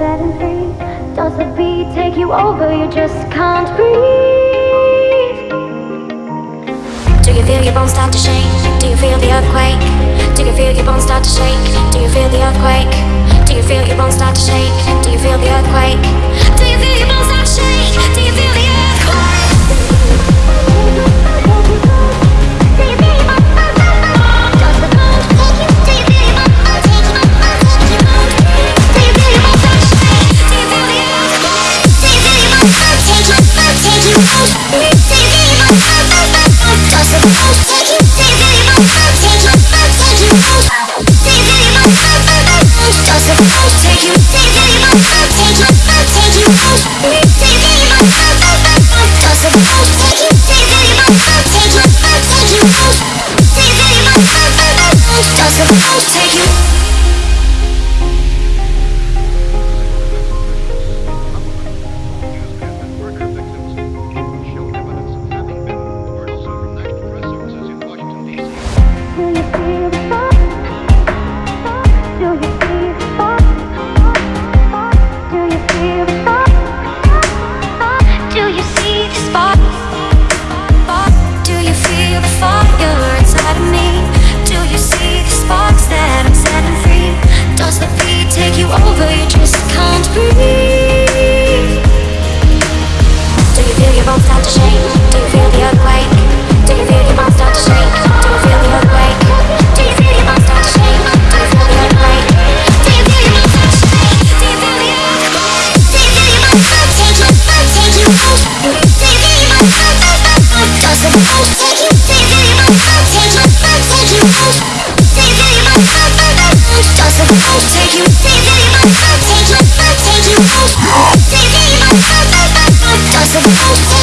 and free Does the beat take you over? You just can't breathe Do you feel your bones start to shake? Do you feel the earthquake? Do you feel your bones start to shake? Do you feel the earthquake? Do you feel your bones start to shake? Do you feel the earthquake? Take you does the bones take you? Do you feel your bones start to take you, take you out? Do you feel your bones start to does the bones take you? Do you